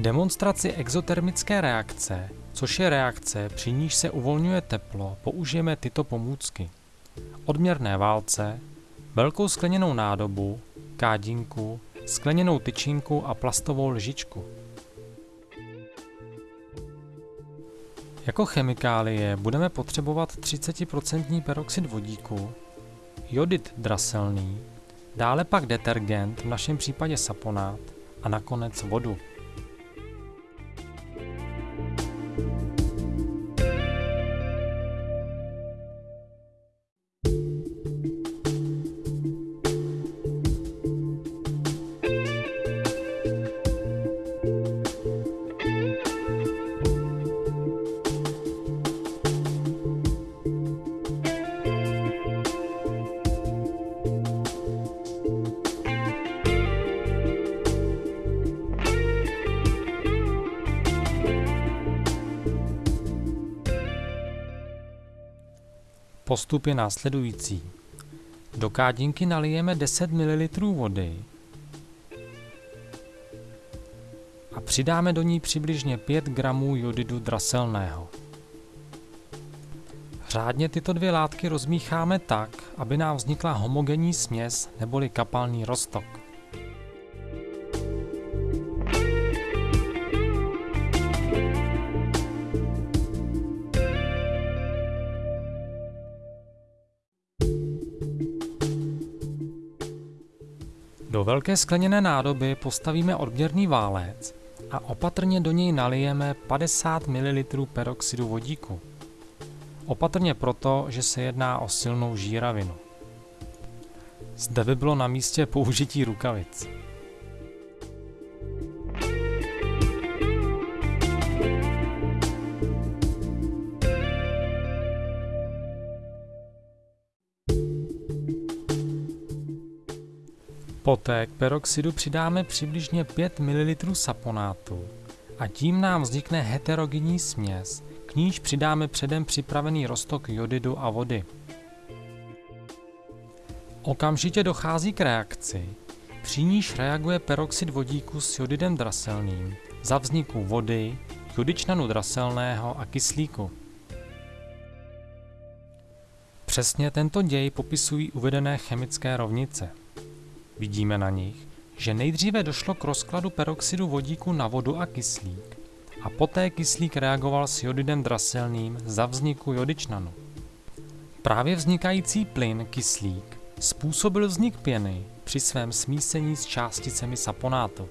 Demonstraci exotermické reakce, což je reakce, při níž se uvolňuje teplo, použijeme tyto pomůcky. Odměrné válce, velkou skleněnou nádobu, kádinku, skleněnou tyčinku a plastovou lžičku. Jako chemikálie budeme potřebovat 30% peroxid vodíku, jodid draselný, dále pak detergent, v našem případě saponát, a nakonec vodu. Postup je následující. Do kádinky nalijeme 10 ml vody a přidáme do ní přibližně 5 g jodidu draselného. Řádně tyto dvě látky rozmícháme tak, aby nám vznikla homogenní směs neboli kapalný roztok. Do velké skleněné nádoby postavíme odměrný válec a opatrně do něj nalijeme 50 ml peroxidu vodíku. Opatrně proto, že se jedná o silnou žíravinu. Zde by bylo na místě použití rukavic. Poté k peroxidu přidáme přibližně 5 ml saponátu a tím nám vznikne heterogenní směs, k níž přidáme předem připravený roztok jodidu a vody. Okamžitě dochází k reakci, při níž reaguje peroxid vodíku s jodidem draselným za vzniku vody, jodičnanu draselného a kyslíku. Přesně tento děj popisují uvedené chemické rovnice. Vidíme na nich, že nejdříve došlo k rozkladu peroxidu vodíku na vodu a kyslík a poté kyslík reagoval s jodidem draselným za vzniku jodičnanu. Právě vznikající plyn kyslík způsobil vznik pěny při svém smísení s částicemi saponátu.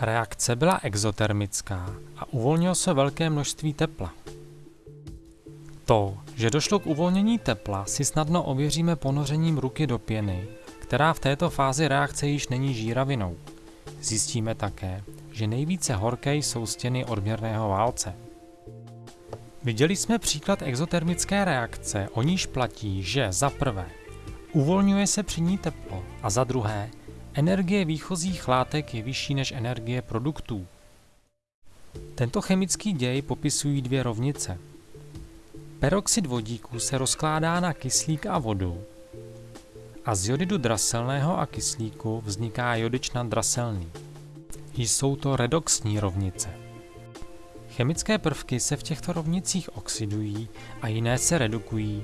Reakce byla exotermická a uvolnilo se velké množství tepla. To, že došlo k uvolnění tepla, si snadno ověříme ponořením ruky do pěny, která v této fázi reakce již není žíravinou. Zjistíme také, že nejvíce horké jsou stěny odměrného válce. Viděli jsme příklad exotermické reakce, o níž platí, že za prvé uvolňuje se při ní teplo a za druhé Energie výchozích látek je vyšší než energie produktů. Tento chemický děj popisují dvě rovnice. Peroxid vodíku se rozkládá na kyslík a vodu a z jodidu draselného a kyslíku vzniká jodičnan draselný. Jsou to redoxní rovnice. Chemické prvky se v těchto rovnicích oxidují a jiné se redukují